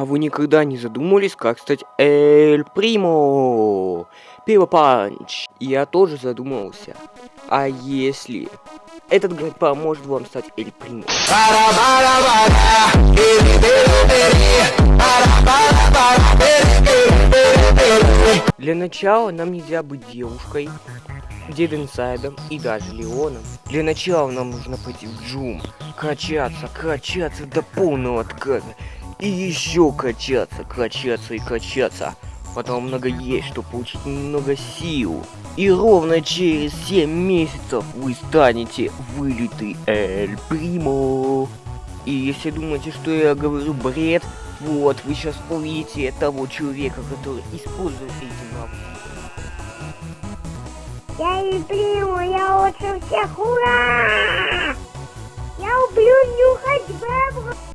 А вы никогда не задумывались, как стать Эль Примо? Пиво Панч. Я тоже задумывался. А если этот гайд поможет вам стать Эль Примо? Для начала нам нельзя быть девушкой, dead inside ом и даже Леоном. Для начала нам нужно пойти в джум, качаться, качаться до полного отказа. И еще качаться, качаться и качаться. Потом много есть, чтобы получить много сил. И ровно через 7 месяцев вы станете вылитый Эль Примо. И если думаете, что я говорю бред, вот, вы сейчас увидите того человека, который использует эти навыки. Я Эль Примо, я лучше всех, ура! Я люблю нюхать бебру.